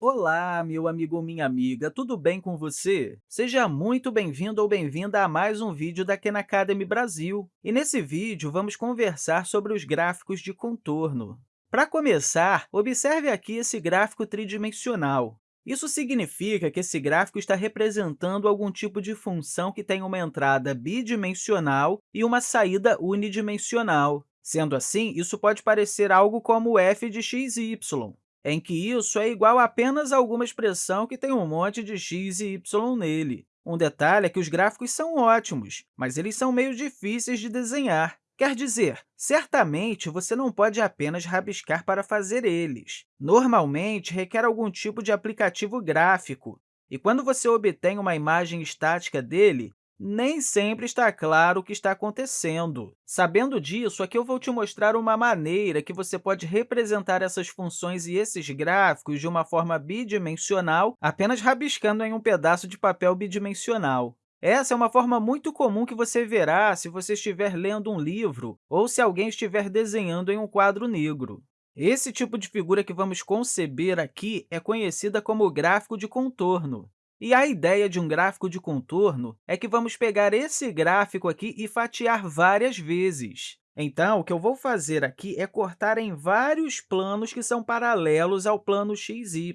Olá, meu amigo ou minha amiga, tudo bem com você? Seja muito bem-vindo ou bem-vinda a mais um vídeo da Khan Academy Brasil. E nesse vídeo, vamos conversar sobre os gráficos de contorno. Para começar, observe aqui esse gráfico tridimensional. Isso significa que esse gráfico está representando algum tipo de função que tem uma entrada bidimensional e uma saída unidimensional. Sendo assim, isso pode parecer algo como f de x y, em que isso é igual a apenas alguma expressão que tem um monte de x e y nele. Um detalhe é que os gráficos são ótimos, mas eles são meio difíceis de desenhar. Quer dizer, certamente você não pode apenas rabiscar para fazer eles. Normalmente, requer algum tipo de aplicativo gráfico, e quando você obtém uma imagem estática dele, nem sempre está claro o que está acontecendo. Sabendo disso, aqui eu vou te mostrar uma maneira que você pode representar essas funções e esses gráficos de uma forma bidimensional, apenas rabiscando em um pedaço de papel bidimensional. Essa é uma forma muito comum que você verá se você estiver lendo um livro ou se alguém estiver desenhando em um quadro negro. Esse tipo de figura que vamos conceber aqui é conhecida como gráfico de contorno. E a ideia de um gráfico de contorno é que vamos pegar esse gráfico aqui e fatiar várias vezes. Então, o que eu vou fazer aqui é cortar em vários planos que são paralelos ao plano xy.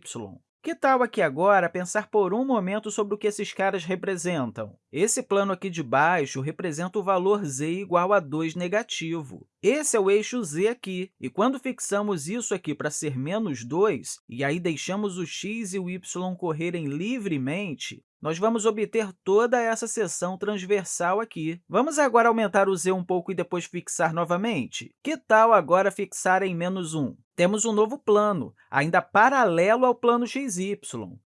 Que tal aqui agora pensar por um momento sobre o que esses caras representam? Esse plano aqui de baixo representa o valor z igual a 2 negativo. Esse é o eixo z aqui, e quando fixamos isso aqui para ser menos 2, e aí deixamos o x e o y correrem livremente, nós vamos obter toda essa seção transversal aqui. Vamos agora aumentar o z um pouco e depois fixar novamente? Que tal agora fixar em menos 1? Temos um novo plano, ainda paralelo ao plano xy,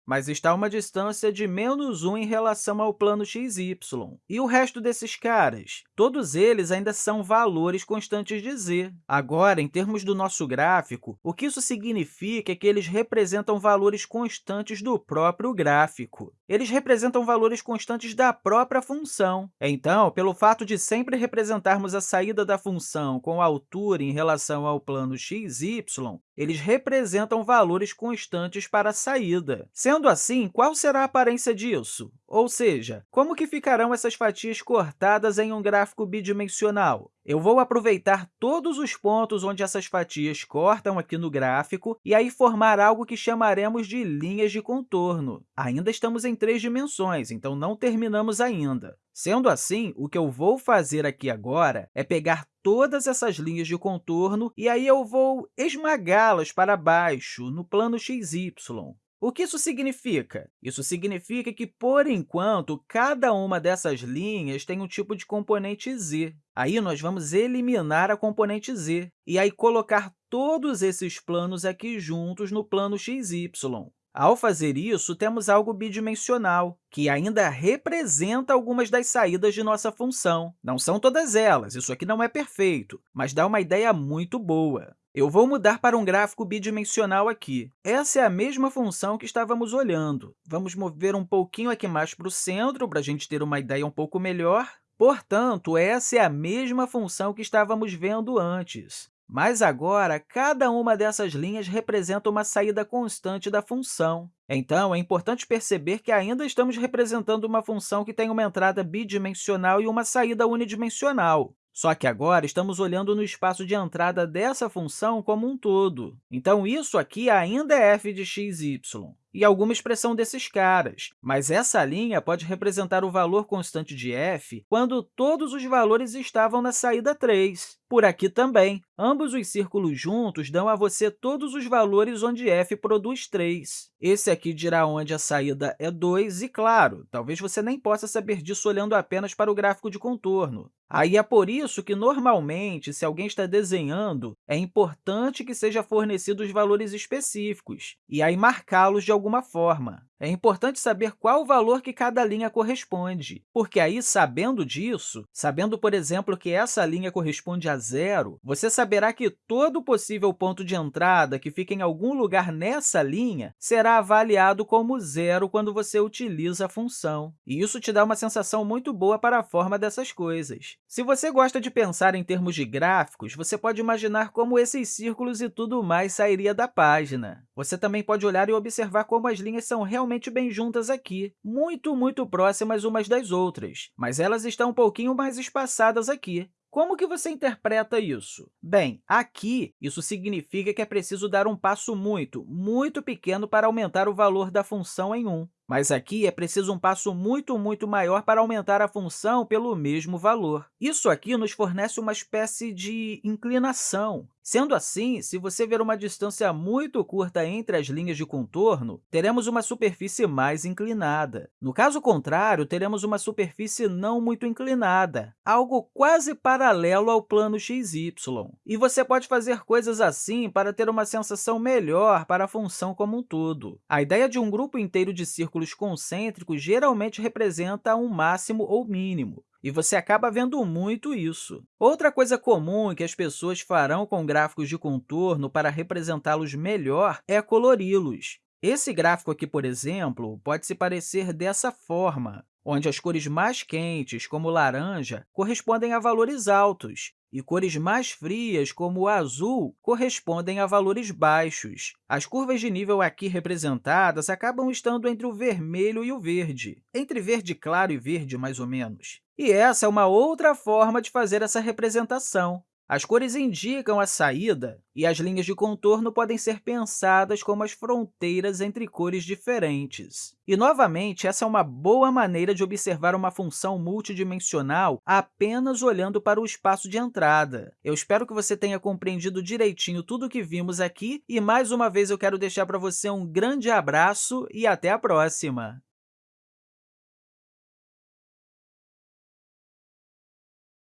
mas está a uma distância de menos 1 em relação ao plano xy. E o resto desses caras? Todos eles ainda são valores constantes z. Agora, em termos do nosso gráfico, o que isso significa é que eles representam valores constantes do próprio gráfico. Eles representam valores constantes da própria função. Então, pelo fato de sempre representarmos a saída da função com a altura em relação ao plano xy, eles representam valores constantes para a saída. Sendo assim, qual será a aparência disso? Ou seja, como que ficarão essas fatias cortadas em um gráfico bidimensional? Eu vou aproveitar todos os pontos onde essas fatias cortam aqui no gráfico e aí formar algo que chamaremos de linhas de contorno. Ainda estamos em três dimensões, então não terminamos ainda. Sendo assim, o que eu vou fazer aqui agora é pegar todas essas linhas de contorno e aí eu vou esmagá-las para baixo, no plano xy. O que isso significa? Isso significa que, por enquanto, cada uma dessas linhas tem um tipo de componente z. Aí, nós vamos eliminar a componente z e aí colocar todos esses planos aqui juntos no plano xy. Ao fazer isso, temos algo bidimensional, que ainda representa algumas das saídas de nossa função. Não são todas elas, isso aqui não é perfeito, mas dá uma ideia muito boa. Eu vou mudar para um gráfico bidimensional aqui. Essa é a mesma função que estávamos olhando. Vamos mover um pouquinho aqui mais para o centro, para a gente ter uma ideia um pouco melhor. Portanto, essa é a mesma função que estávamos vendo antes. Mas agora, cada uma dessas linhas representa uma saída constante da função. Então, é importante perceber que ainda estamos representando uma função que tem uma entrada bidimensional e uma saída unidimensional. Só que agora estamos olhando no espaço de entrada dessa função como um todo. Então, isso aqui ainda é f de x, y e alguma expressão desses caras, mas essa linha pode representar o valor constante de f quando todos os valores estavam na saída 3. Por aqui também, ambos os círculos juntos dão a você todos os valores onde f produz 3. Esse aqui dirá onde a saída é 2 e, claro, talvez você nem possa saber disso olhando apenas para o gráfico de contorno. Aí é por isso que, normalmente, se alguém está desenhando, é importante que seja fornecido os valores específicos, e aí marcá-los de alguma forma. É importante saber qual o valor que cada linha corresponde, porque aí, sabendo disso, sabendo, por exemplo, que essa linha corresponde a zero, você saberá que todo possível ponto de entrada que fica em algum lugar nessa linha será avaliado como zero quando você utiliza a função. E isso te dá uma sensação muito boa para a forma dessas coisas. Se você gosta de pensar em termos de gráficos, você pode imaginar como esses círculos e tudo mais sairia da página. Você também pode olhar e observar como as linhas são realmente bem juntas aqui, muito, muito próximas umas das outras, mas elas estão um pouquinho mais espaçadas aqui. Como que você interpreta isso? Bem, aqui, isso significa que é preciso dar um passo muito, muito pequeno para aumentar o valor da função em 1. Mas aqui é preciso um passo muito, muito maior para aumentar a função pelo mesmo valor. Isso aqui nos fornece uma espécie de inclinação. Sendo assim, se você ver uma distância muito curta entre as linhas de contorno, teremos uma superfície mais inclinada. No caso contrário, teremos uma superfície não muito inclinada, algo quase paralelo ao plano xy. E você pode fazer coisas assim para ter uma sensação melhor para a função como um todo. A ideia de um grupo inteiro de círculos círculos concêntricos geralmente representa um máximo ou mínimo, e você acaba vendo muito isso. Outra coisa comum que as pessoas farão com gráficos de contorno para representá-los melhor é colori-los. Esse gráfico aqui, por exemplo, pode se parecer dessa forma, onde as cores mais quentes, como laranja, correspondem a valores altos, e cores mais frias, como o azul, correspondem a valores baixos. As curvas de nível aqui representadas acabam estando entre o vermelho e o verde, entre verde claro e verde, mais ou menos. E essa é uma outra forma de fazer essa representação. As cores indicam a saída, e as linhas de contorno podem ser pensadas como as fronteiras entre cores diferentes. E, novamente, essa é uma boa maneira de observar uma função multidimensional apenas olhando para o espaço de entrada. Eu espero que você tenha compreendido direitinho tudo o que vimos aqui, e, mais uma vez, eu quero deixar para você um grande abraço e até a próxima!